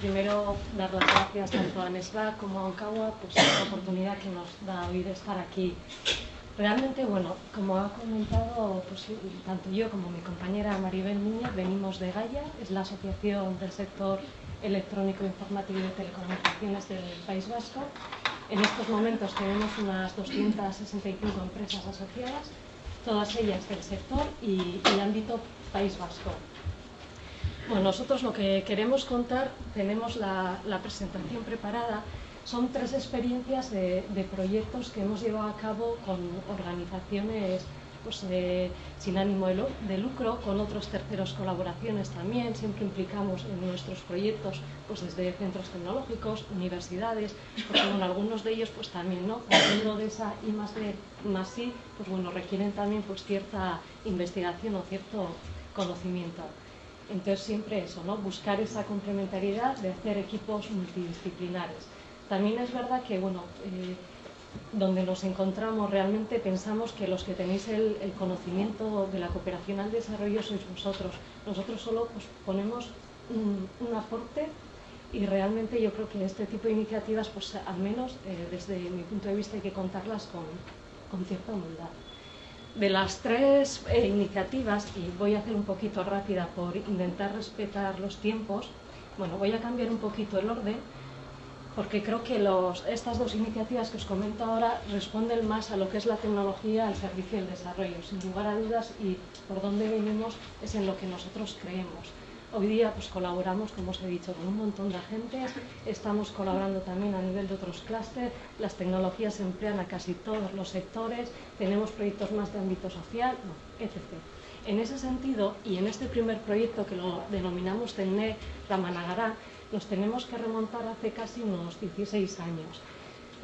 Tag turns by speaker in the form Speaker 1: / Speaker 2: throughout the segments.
Speaker 1: primero dar las gracias tanto a Nesba como a pues, por la oportunidad que nos da hoy de estar aquí. Realmente, bueno, como ha comentado pues, tanto yo como mi compañera Maribel Núñez, venimos de Gaia, es la asociación del sector electrónico, informático y de telecomunicaciones del País Vasco. En estos momentos tenemos unas 265 empresas asociadas, todas ellas del sector y, y ámbito País Vasco. Bueno, nosotros lo que queremos contar, tenemos la, presentación preparada, son tres experiencias de, proyectos que hemos llevado a cabo con organizaciones pues, de, sin ánimo de, de, lucro, con otros terceros colaboraciones también, siempre implicamos en nuestros proyectos pues, desde centros tecnológicos, universidades, porque bueno, algunos de ellos pues también, ¿no? Partiendo de esa I más D más I, pues bueno, requieren también pues cierta investigación o cierto conocimiento. Entonces siempre eso, ¿no? buscar esa complementariedad de hacer equipos multidisciplinares. También es verdad que, bueno, eh, donde nos encontramos realmente pensamos que los que tenéis el, conocimiento de la cooperación al desarrollo sois vosotros. Nosotros solo pues, ponemos un, un, aporte y realmente yo creo que este tipo de iniciativas, pues al menos eh, desde mi punto de vista hay que contarlas con, con cierta humildad de las tres eh, iniciativas, y voy a hacer un poquito rápida por intentar respetar los tiempos, bueno, voy a cambiar un poquito el orden, porque creo que los, estas dos iniciativas que os comento ahora responden más a lo que es la tecnología al servicio del desarrollo, sin lugar a dudas, y por dónde venimos es en lo que nosotros creemos. Hoy día pues, colaboramos, como os he dicho, con un montón de agentes, estamos colaborando también a nivel de otros clústeres, las tecnologías se emplean a casi todos los sectores, tenemos proyectos más de ámbito social, etc. En ese sentido, y en este primer proyecto que lo denominamos TENE Ramanagará, nos tenemos que remontar hace casi unos 16 años.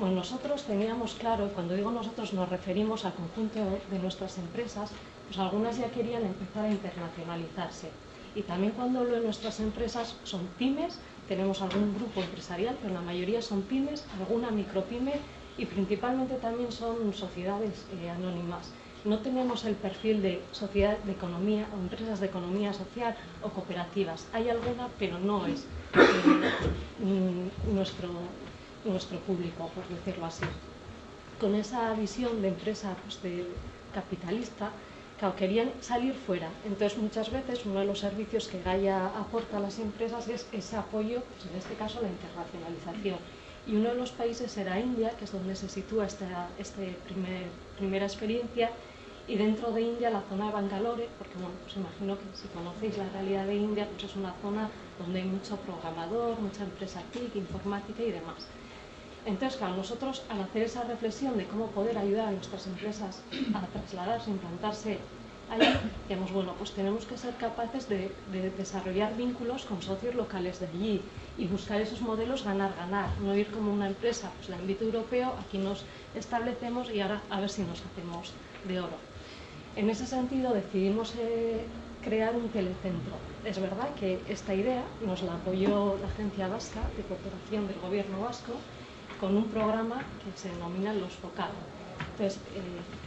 Speaker 1: Bueno, nosotros teníamos claro, cuando digo nosotros nos referimos al conjunto de nuestras empresas, pues algunas ya querían empezar a internacionalizarse y también cuando hablo de nuestras empresas son pymes, tenemos algún grupo empresarial, pero la mayoría son pymes, alguna micropyme y principalmente también son sociedades eh, anónimas. No tenemos el perfil de sociedad de economía o empresas de economía social o cooperativas. Hay alguna, pero no es eh, nuestro, nuestro público, por decirlo así. Con esa visión de empresa pues, de capitalista, Claro, querían salir fuera. Entonces, muchas veces uno de los servicios que Gaia aporta a las empresas es ese apoyo, pues en este caso la internacionalización. Y uno de los países era India, que es donde se sitúa esta primer, primera experiencia, y dentro de India la zona de Bangalore, porque bueno, pues imagino que si conocéis la realidad de India, pues es una zona donde hay mucho programador, mucha empresa TIC, informática y demás. Entonces, claro, nosotros al hacer esa reflexión de cómo poder ayudar a nuestras empresas a trasladarse, implantarse allí, digamos, bueno, pues tenemos que ser capaces de, de, desarrollar vínculos con socios locales de allí y buscar esos modelos ganar-ganar, no ir como una empresa, pues el ámbito europeo, aquí nos establecemos y ahora a ver si nos hacemos de oro. En ese sentido decidimos eh, crear un telecentro. Es verdad que esta idea nos la apoyó la Agencia Vasca de Cooperación del Gobierno Vasco, con un programa que se denomina Los FOCAD. Entonces, eh,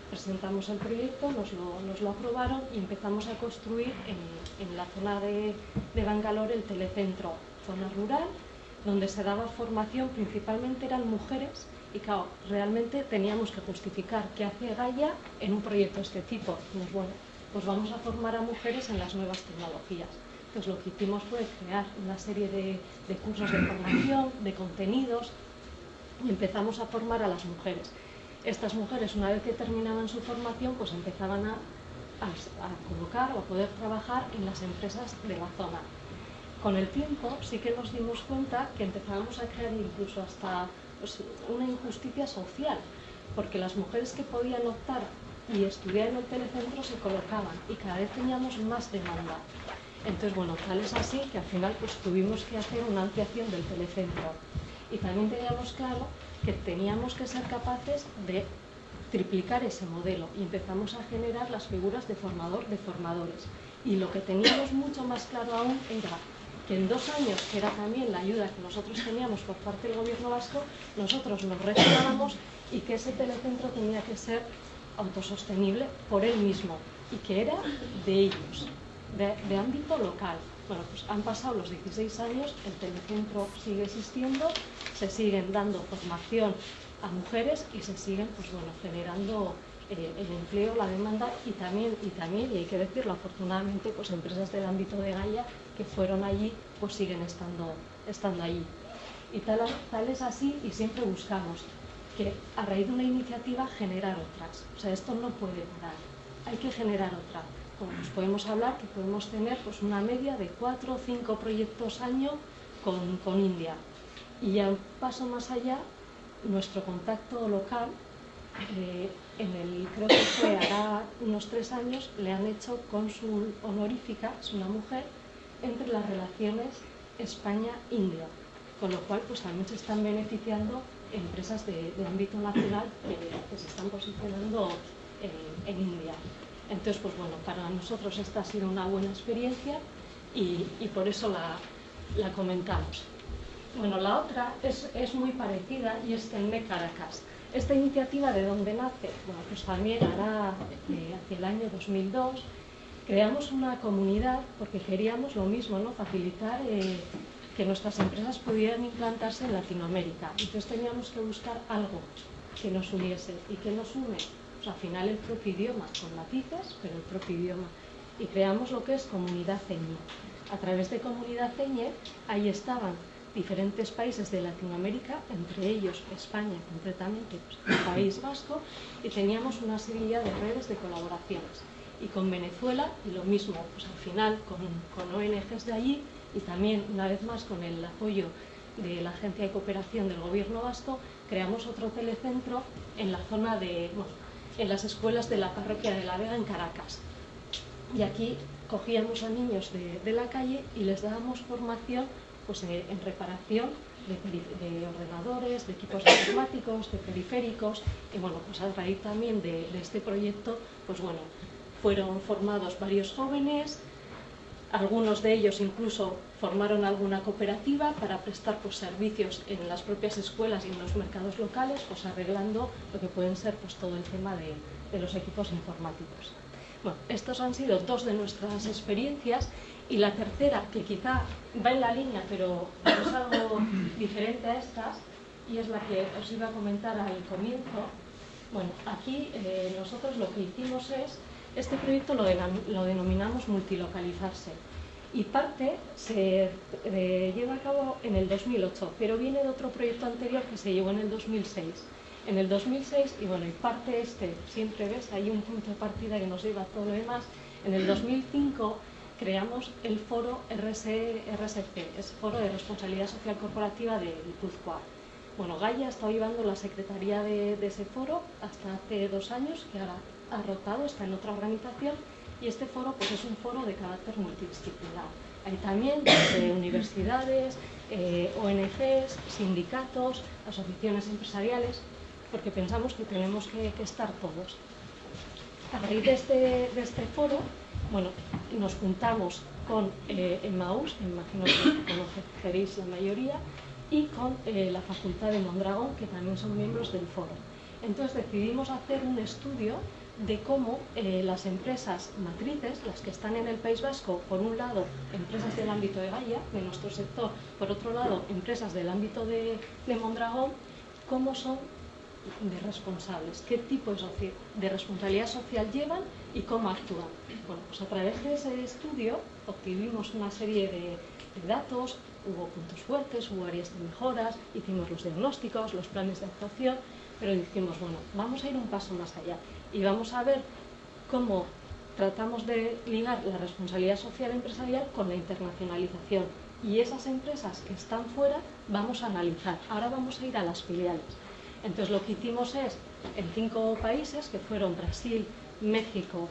Speaker 1: presentamos el proyecto, nos lo, nos lo, aprobaron y empezamos a construir en, en la zona de, de, Bangalore el telecentro, zona rural, donde se daba formación, principalmente eran mujeres, y claro, realmente teníamos que justificar qué hace Gaia en un proyecto de este tipo. Pues bueno, pues vamos a formar a mujeres en las nuevas tecnologías. Entonces lo que hicimos fue crear una serie de, de cursos de formación, de contenidos, y empezamos a formar a las mujeres. Estas mujeres, una vez que terminaban su formación, pues empezaban a, a, a colocar o a poder trabajar en las empresas de la zona. Con el tiempo sí que nos dimos cuenta que empezábamos a crear incluso hasta pues, una injusticia social, porque las mujeres que podían optar y estudiar en el telecentro se colocaban y cada vez teníamos más demanda. Entonces, bueno, tal es así que al final pues tuvimos que hacer una ampliación del telecentro y también teníamos claro que teníamos que ser capaces de triplicar ese modelo y empezamos a generar las figuras de formador de formadores. Y lo que teníamos mucho más claro aún era que en dos años, que era también la ayuda que nosotros teníamos por parte del gobierno vasco, nosotros nos retirábamos y que ese telecentro tenía que ser autosostenible por él mismo y que era de ellos, de, ámbito local. Bueno, pues han pasado los 16 años, el telecentro sigue existiendo, se siguen dando formación a mujeres y se siguen pues, bueno, generando eh, el empleo, la demanda y también, y también, y hay que decirlo, afortunadamente, pues empresas del ámbito de Gaia que fueron allí, pues siguen estando, estando allí. Y tal, tal es así y siempre buscamos que a raíz de una iniciativa generar otras. O sea, esto no puede parar, hay que generar otra. Pues podemos hablar que podemos tener pues, una media de cuatro o cinco proyectos año con, con India. Y ya un paso más allá, nuestro contacto local eh, en el, creo que fue hará unos tres años, le han hecho cónsul honorífica, es una mujer, entre las relaciones España-India, con lo cual pues también se están beneficiando empresas de, ámbito nacional que, se están posicionando en, India. Entonces, pues bueno, para nosotros esta ha sido una buena experiencia y, por eso la, comentamos. Bueno, la otra es, muy parecida y es el Caracas. Esta iniciativa de dónde nace, bueno, pues también hará eh, hacia el año 2002, creamos una comunidad porque queríamos lo mismo, ¿no? facilitar eh, que nuestras empresas pudieran implantarse en Latinoamérica. Entonces teníamos que buscar algo que nos uniese y que nos une, pues al final el propio idioma, con matices, pero el propio idioma. Y creamos lo que es Comunidad Ceñe. A través de Comunidad Ceñe, ahí estaban diferentes países de Latinoamérica, entre ellos España concretamente, pues, el País Vasco, y teníamos una serie de redes de colaboraciones. Y con Venezuela, y lo mismo, pues al final con, con ONGs de allí, y también una vez más con el apoyo de la Agencia de Cooperación del Gobierno Vasco, creamos otro telecentro en la zona de, bueno, en las escuelas de la parroquia de La Vega en Caracas. Y aquí cogíamos a niños de, de la calle y les dábamos formación pues, en reparación de, ordenadores, de equipos informáticos, de periféricos, y bueno, pues a raíz también de, este proyecto, pues bueno, fueron formados varios jóvenes, algunos de ellos incluso formaron alguna cooperativa para prestar pues, servicios en las propias escuelas y en los mercados locales, pues arreglando lo que pueden ser pues, todo el tema de, de los equipos informáticos. Bueno, estos han sido dos de nuestras experiencias y la tercera, que quizá va en la línea, pero es algo diferente a estas, y es la que os iba a comentar al comienzo. Bueno, aquí eh, nosotros lo que hicimos es, este proyecto lo, denominamos multilocalizarse, y parte se eh, lleva a cabo en el 2008, pero viene de otro proyecto anterior que se llevó en el 2006. En el 2006, y bueno, y parte este, siempre ves, hay un punto de partida que nos lleva a todo lo demás, en el 2005 creamos el foro RSC, es Foro de Responsabilidad Social Corporativa de Guipúzcoa. Bueno, Gaia ha estado llevando la secretaría de, ese foro hasta hace dos años, que ahora ha rotado, está en otra organización, y este foro pues, es un foro de carácter multidisciplinar. Hay también universidades, eh, ONGs, sindicatos, asociaciones empresariales, porque pensamos que tenemos que, estar todos. A raíz de este, de este foro, bueno, nos juntamos con eh, Emmaus, imagino que conoceréis la mayoría, y con eh, la Facultad de Mondragón, que también son miembros del foro. Entonces decidimos hacer un estudio de cómo eh, las empresas matrices, las que están en el País Vasco, por un lado, empresas del ámbito de Gaia, de nuestro sector, por otro lado, empresas del ámbito de, de Mondragón, cómo son de responsables, qué tipo de responsabilidad social llevan y cómo actúan. Bueno, pues a través de ese estudio obtuvimos una serie de, datos, hubo puntos fuertes, hubo áreas de mejoras, hicimos los diagnósticos, los planes de actuación, pero dijimos, bueno, vamos a ir un paso más allá y vamos a ver cómo tratamos de ligar la responsabilidad social empresarial con la internacionalización. Y esas empresas que están fuera vamos a analizar. Ahora vamos a ir a las filiales. Entonces lo que hicimos es, en cinco países, que fueron Brasil, México,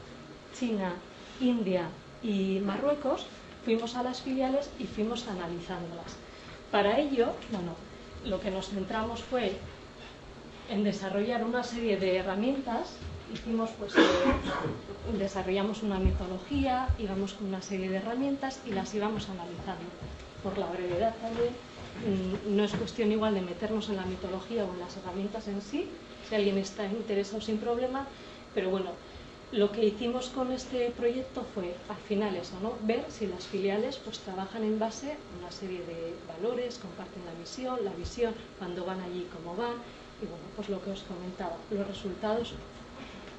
Speaker 1: China, India y Marruecos, fuimos a las filiales y fuimos analizándolas. Para ello, bueno, lo que nos centramos fue en desarrollar una serie de herramientas. Hicimos, pues, eh, desarrollamos una metodología, íbamos con una serie de herramientas y las íbamos analizando. Por la brevedad también, Mm, no es cuestión igual de meternos en la mitología o en las herramientas en sí, si alguien está interesado sin problema, pero bueno, lo que hicimos con este proyecto fue, al final eso, ver si las filiales pues, trabajan en base a una serie de valores, comparten la misión, la visión, cuando van allí, cómo van, y bueno, pues lo que os comentaba, los resultados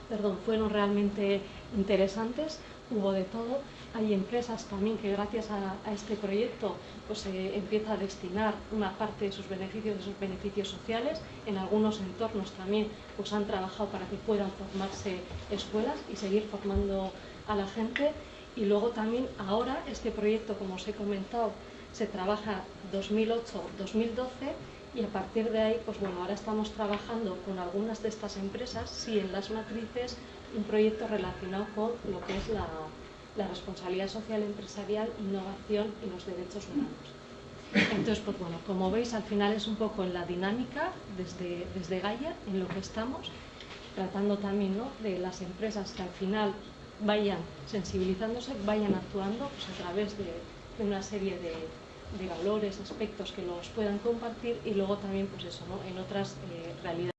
Speaker 1: perdón, fueron realmente interesantes, hubo de todo. Hay empresas también que gracias a, este proyecto pues, se empieza a destinar una parte de sus beneficios, de sus beneficios sociales. En algunos entornos también pues, han trabajado para que puedan formarse escuelas y seguir formando a la gente. Y luego también ahora este proyecto, como os he comentado, se trabaja 2008-2012 y a partir de ahí, pues bueno, ahora estamos trabajando con algunas de estas empresas, sí en las matrices, un proyecto relacionado con lo que es la, responsabilidad social empresarial, innovación y los derechos humanos. Entonces, pues bueno, como veis, al final es un poco en la dinámica desde, desde Gaia, en lo que estamos, tratando también ¿no? de las empresas que al final vayan sensibilizándose, vayan actuando pues, a través de una serie de, de valores, aspectos que los puedan compartir y luego también pues eso, ¿no? en otras eh, realidades.